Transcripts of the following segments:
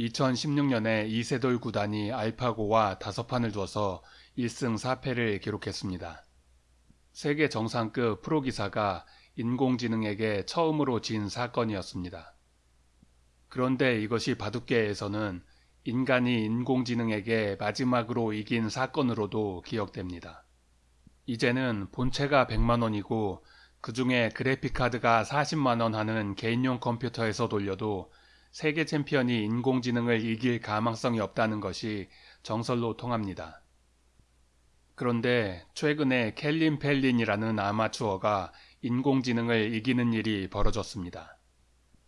2016년에 이세돌 구단이 알파고와 다섯 판을 두어서 1승 4패를 기록했습니다. 세계 정상급 프로기사가 인공지능에게 처음으로 진 사건이었습니다. 그런데 이것이 바둑계에서는 인간이 인공지능에게 마지막으로 이긴 사건으로도 기억됩니다. 이제는 본체가 100만원이고 그 중에 그래픽카드가 40만원 하는 개인용 컴퓨터에서 돌려도 세계 챔피언이 인공지능을 이길 가망성이 없다는 것이 정설로 통합니다. 그런데 최근에 켈린 펠린이라는 아마추어가 인공지능을 이기는 일이 벌어졌습니다.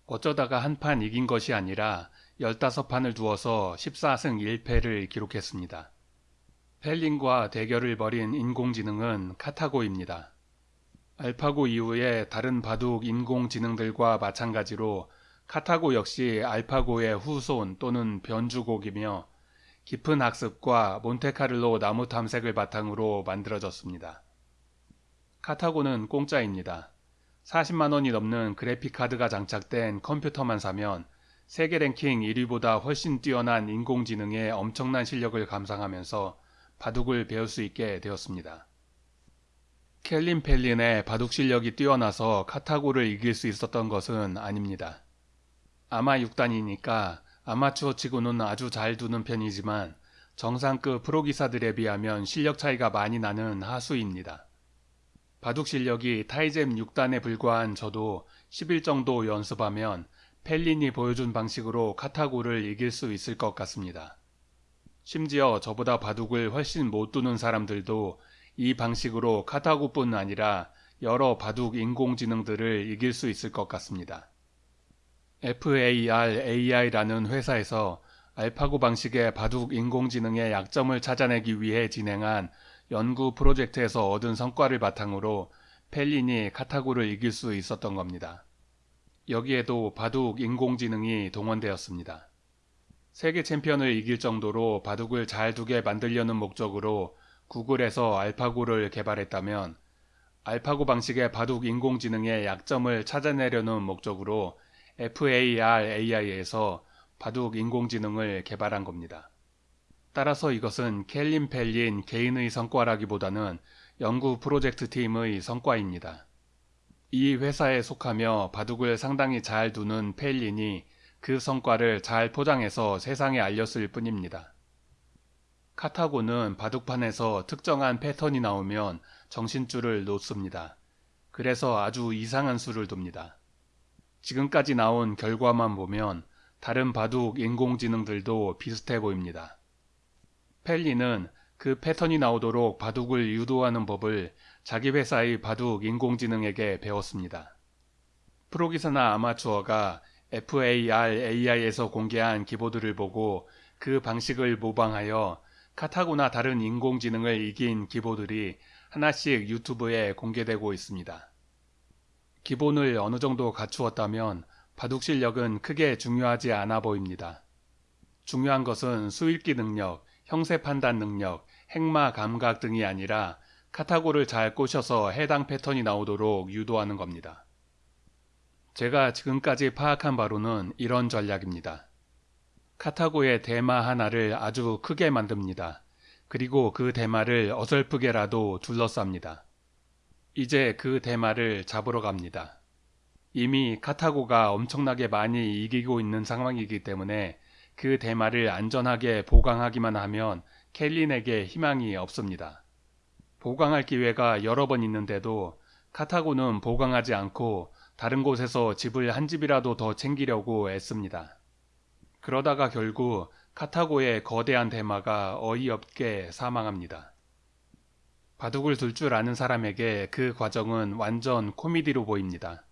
어쩌다가 한 판 이긴 것이 아니라 15판을 두어서 14승 1패를 기록했습니다. 펠린과 대결을 벌인 인공지능은 카타고입니다. 알파고 이후에 다른 바둑 인공지능들과 마찬가지로 카타고 역시 알파고의 후손 또는 변주곡이며 깊은 학습과 몬테카를로 나무 탐색을 바탕으로 만들어졌습니다. 카타고는 공짜입니다. 40만 원이 넘는 그래픽카드가 장착된 컴퓨터만 사면 세계 랭킹 1위보다 훨씬 뛰어난 인공지능의 엄청난 실력을 감상하면서 바둑을 배울 수 있게 되었습니다. 켈린 펠린의 바둑 실력이 뛰어나서 카타고를 이길 수 있었던 것은 아닙니다. 아마 6단이니까 아마추어 치고는 아주 잘 두는 편이지만 정상급 프로기사들에 비하면 실력 차이가 많이 나는 하수입니다. 바둑 실력이 타이잼 6단에 불과한 저도 10일 정도 연습하면 펠린이 보여준 방식으로 카타고를 이길 수 있을 것 같습니다. 심지어 저보다 바둑을 훨씬 못 두는 사람들도 이 방식으로 카타고뿐 아니라 여러 바둑 인공지능들을 이길 수 있을 것 같습니다. FAR-AI라는 회사에서 알파고 방식의 바둑 인공지능의 약점을 찾아내기 위해 진행한 연구 프로젝트에서 얻은 성과를 바탕으로 펠린이 카타고를 이길 수 있었던 겁니다. 여기에도 바둑 인공지능이 동원되었습니다. 세계 챔피언을 이길 정도로 바둑을 잘 두게 만들려는 목적으로 구글에서 알파고를 개발했다면 알파고 방식의 바둑 인공지능의 약점을 찾아내려는 목적으로 FAR-AI에서 바둑 인공지능을 개발한 겁니다. 따라서 이것은 켈린 펠린 개인의 성과라기보다는 연구 프로젝트 팀의 성과입니다. 이 회사에 속하며 바둑을 상당히 잘 두는 펠린이 그 성과를 잘 포장해서 세상에 알렸을 뿐입니다. 카타고는 바둑판에서 특정한 패턴이 나오면 정신줄을 놓습니다. 그래서 아주 이상한 수를 둡니다. 지금까지 나온 결과만 보면 다른 바둑 인공지능들도 비슷해 보입니다. 펠리는 그 패턴이 나오도록 바둑을 유도하는 법을 자기 회사의 바둑 인공지능에게 배웠습니다. 프로기사나 아마추어가 FAR-AI에서 공개한 기보드를 보고 그 방식을 모방하여 카타고나 다른 인공지능을 이긴 기보들이 하나씩 유튜브에 공개되고 있습니다. 기본을 어느 정도 갖추었다면 바둑 실력은 크게 중요하지 않아 보입니다. 중요한 것은 수읽기 능력, 형세 판단 능력, 행마 감각 등이 아니라 카타고를 잘 꼬셔서 해당 패턴이 나오도록 유도하는 겁니다. 제가 지금까지 파악한 바로는 이런 전략입니다. 카타고의 대마 하나를 아주 크게 만듭니다. 그리고 그 대마를 어설프게라도 둘러쌉니다. 이제 그 대마를 잡으러 갑니다. 이미 카타고가 엄청나게 많이 이기고 있는 상황이기 때문에 그 대마를 안전하게 보강하기만 하면 켈린에게 희망이 없습니다. 보강할 기회가 여러 번 있는데도 카타고는 보강하지 않고 다른 곳에서 집을 한 집이라도 더 챙기려고 애씁니다. 그러다가 결국 카타고의 거대한 대마가 어이없게 사망합니다. 바둑을 둘 줄 아는 사람에게 그 과정은 완전 코미디로 보입니다.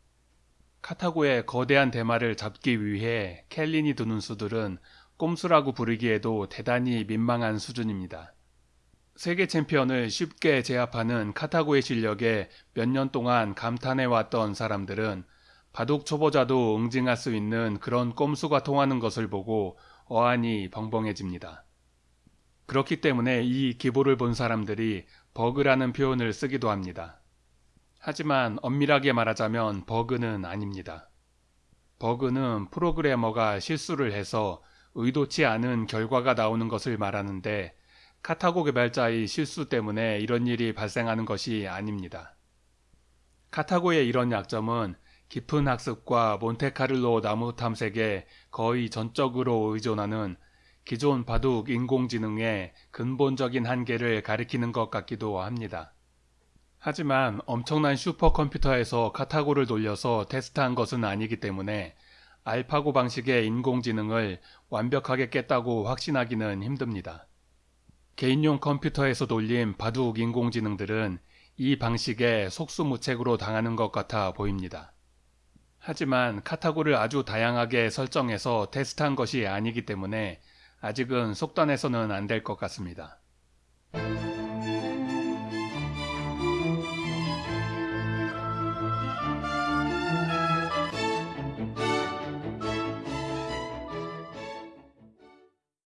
카타고의 거대한 대마를 잡기 위해 켈린이 두는 수들은 꼼수라고 부르기에도 대단히 민망한 수준입니다. 세계 챔피언을 쉽게 제압하는 카타고의 실력에 몇 년 동안 감탄해왔던 사람들은 바둑 초보자도 응징할 수 있는 그런 꼼수가 통하는 것을 보고 어안이 벙벙해집니다. 그렇기 때문에 이 기보를 본 사람들이 버그라는 표현을 쓰기도 합니다. 하지만 엄밀하게 말하자면 버그는 아닙니다. 버그는 프로그래머가 실수를 해서 의도치 않은 결과가 나오는 것을 말하는데 카타고 개발자의 실수 때문에 이런 일이 발생하는 것이 아닙니다. 카타고의 이런 약점은 깊은 학습과 몬테카를로 나무 탐색에 거의 전적으로 의존하는 기존 바둑 인공지능의 근본적인 한계를 가리키는 것 같기도 합니다. 하지만 엄청난 슈퍼컴퓨터에서 카타고를 돌려서 테스트한 것은 아니기 때문에 알파고 방식의 인공지능을 완벽하게 깼다고 확신하기는 힘듭니다. 개인용 컴퓨터에서 돌린 바둑 인공지능들은 이 방식에 속수무책으로 당하는 것 같아 보입니다. 하지만 카타고를 아주 다양하게 설정해서 테스트한 것이 아니기 때문에 아직은 속단해서는 안 될 것 같습니다.